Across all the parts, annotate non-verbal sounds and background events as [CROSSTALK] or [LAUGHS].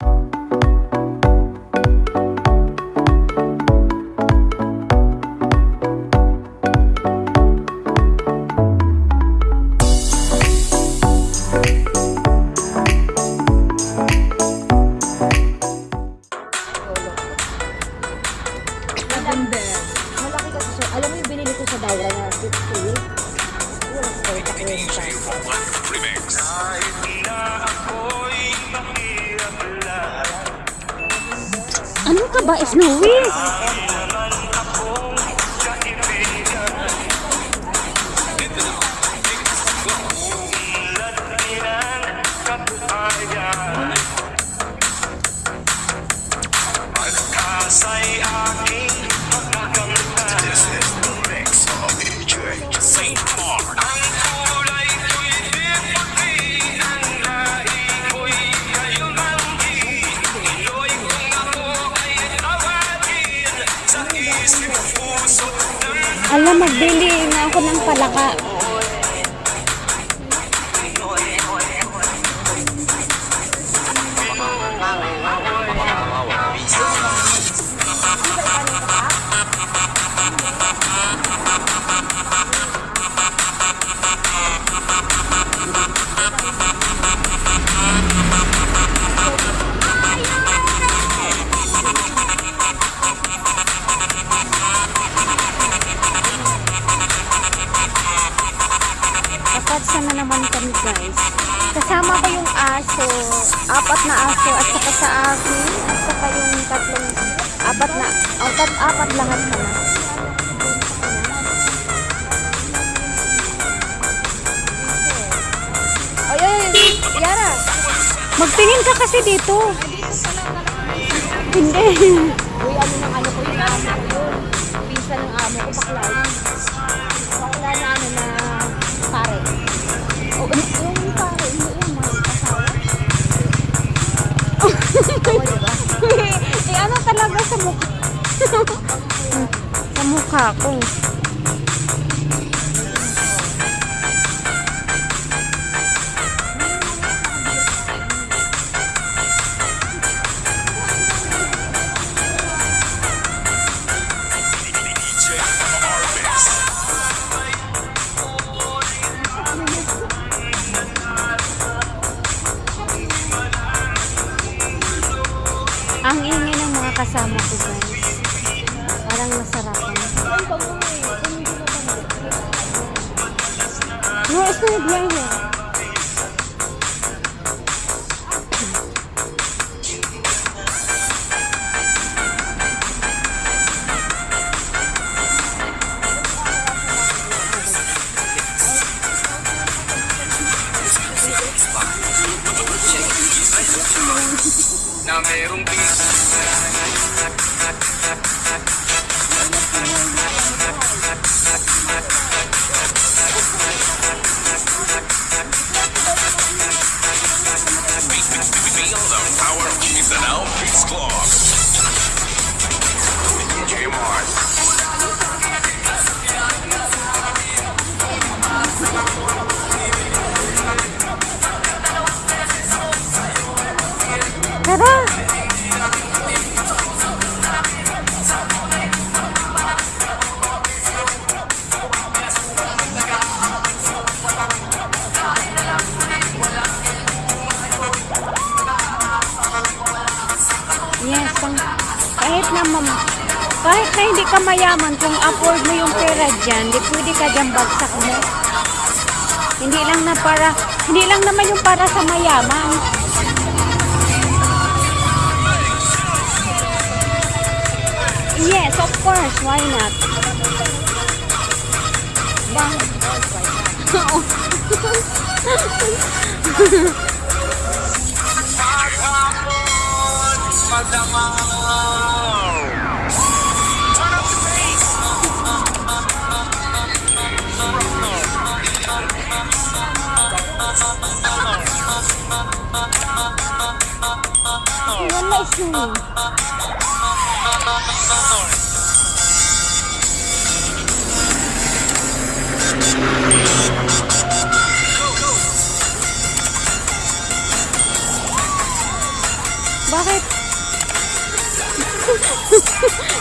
you ka ba, Snowy? Alam, magbili na ako ng palaka. Na apat lahat. Ay, ay, ay, Yara. Magtingin ka kasi dito. Hindi. Uy, ano ng ano ko yung amo ko yun. Pinsan ng amo ko, bakla. Bakla na ano na pare. O, ano, yung pare, hindi yung mga asawa. [LAUGHS] Oo, diba? [LAUGHS] eh ano talaga sa mukha? Sa mukha ko. Ang ingay ng mga kasama ko guys. Parang masarapan. No, it's not here. na mayroong Feel kahit na mam, kahit na hindi ka mayaman, kung afford mo yung pera dyan, di pwede ka dyan bagsak mo. Hindi lang na para, hindi lang naman yung para sa mayaman. Yes, of course. Why not? Ba? Oo. Bakit? [LAUGHS]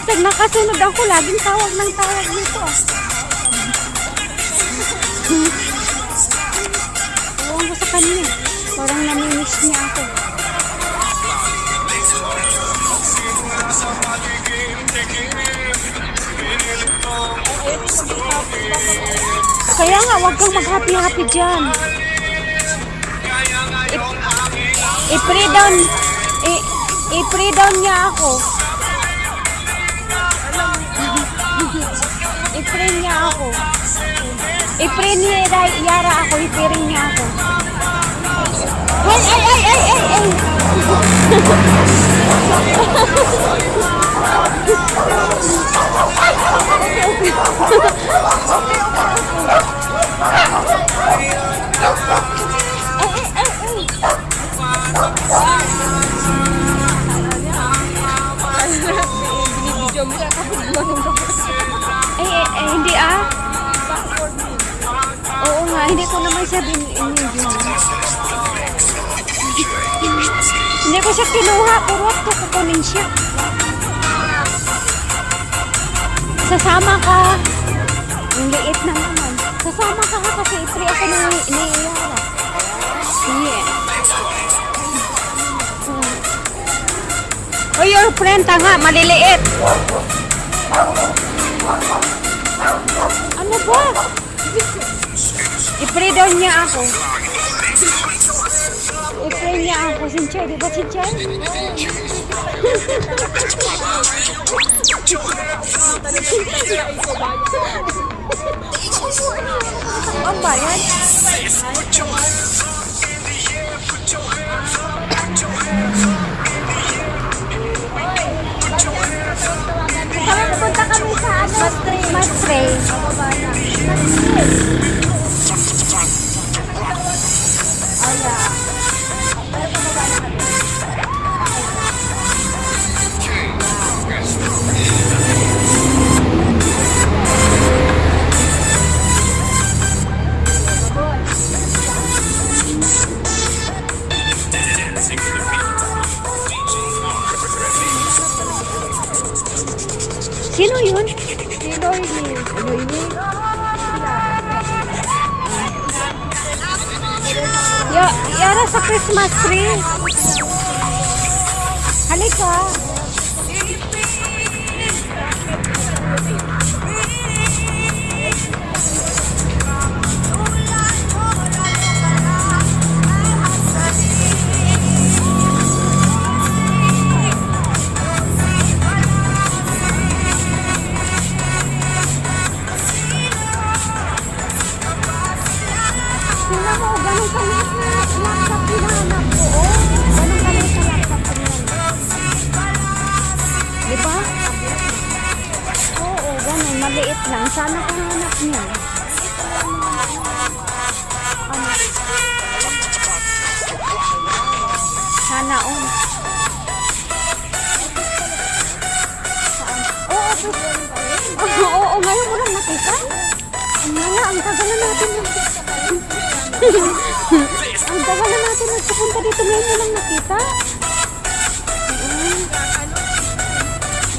Pag nakasunod ako, laging tawag ng tawag dito. ah. [LAUGHS] Ewan ko sa kanya. Parang namimiss niya ako. Kaya nga, huwag kang mag-happy-happy dyan. I-pray down, i-pray down niya ako. [LAUGHS] I-pray niya ako. I-pray ni Ra- Yara ako, i-pray niya ako. Ay, ay, ay, ay, ay, ay. [LAUGHS] Binibidyo mo siya kapag gumanong ka. Ay, ay, ay, hindi ah. Oo nga, hindi ko naman siya bin inibin. hindi ko siya kinuha, pero wag ko kukunin siya. Sasama ka. Ang liit na naman. Sasama ka ka kasi ipre ako ni, ni Yara. Yeah. Oh, your friend, tanga, maliliit. Ano ba? I-pray daw niya ako. I-pray niya ako. Sincha, di ba [LAUGHS] Sincha? Ang bayan? Kami pupunta kami sa ano? Mastray. Mastray. Mastray. Yara sa Christmas tree. Halika. Mo, ganun kaliit na laptop hinahanap ko. Oh, ganun kaliit na laptop ko yan. Di ba? Oo, ganun. Maliit lang. Sana kahanap niya. Ano? Sana on. Saan? Oo, to. Oo, oo, ngayon mo lang nakita. Ang nga, ang tagal na natin yung ang tagal na natin nagpupunta dito ngayon mo lang nakita.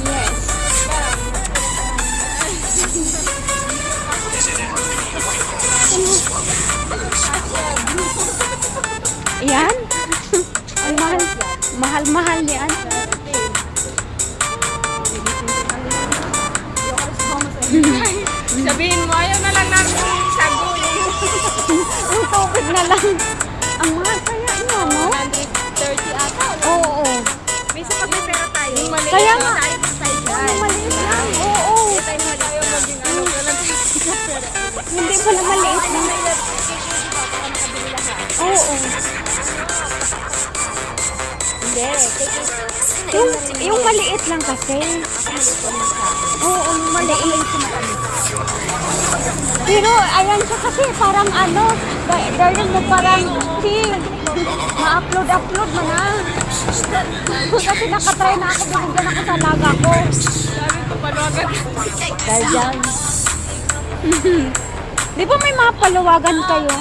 Yes. Yan? Ang mahal. Mahal-mahal yan. Sabihin mo, ayaw na lang sago. Ang tubig na lang. Ang mahal kaya niya, no? 130 ata. Oo. oo. May sa pag may pera tayo. Kaya nga. yan. maliit lang. Oo. Ano. Pera. Hindi pala maliit lang. Oo. Hindi. Yung, yung maliit lang kasi. Oo, yung maliit. Pero ayan siya kasi parang ano, ganyan mo parang si ma-upload-upload mo na. kasi nakatry na ako, binigyan ako sa laga ko. Sabi ko, paluwagan. Dahil dyan. [LAUGHS] Di ba may mga paluwagan kayo?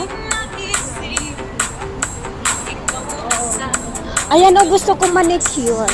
Ayan o, gusto ko manicure.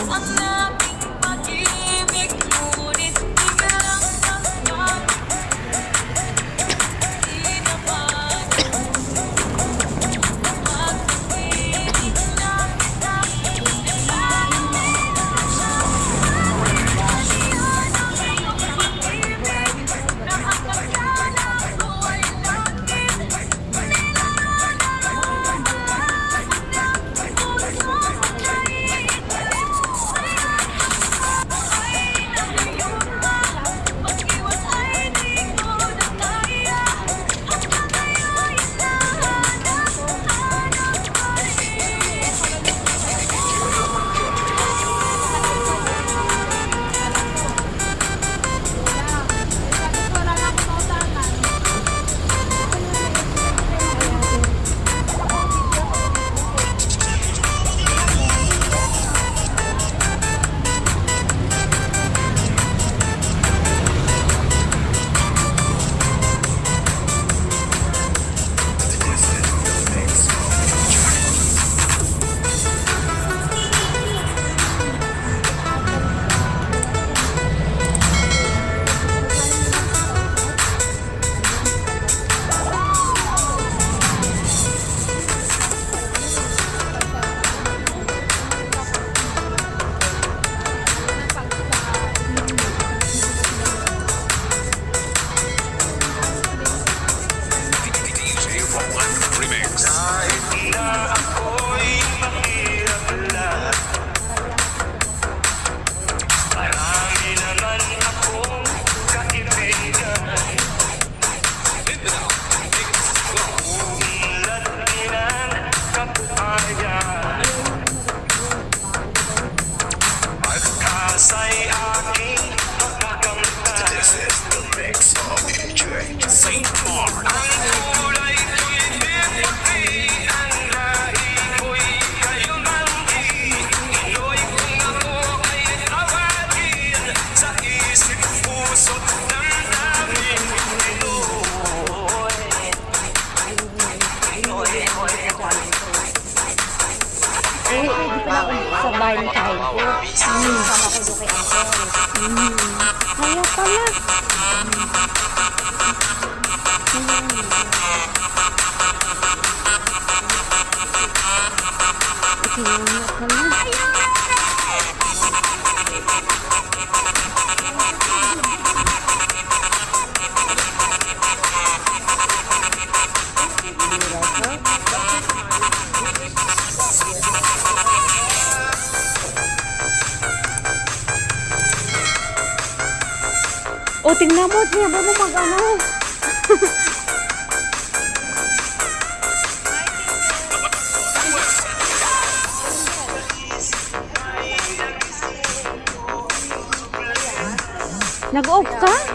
O, oh, tingnan mo. Tingnan mo mag-ano. Nag-off ka?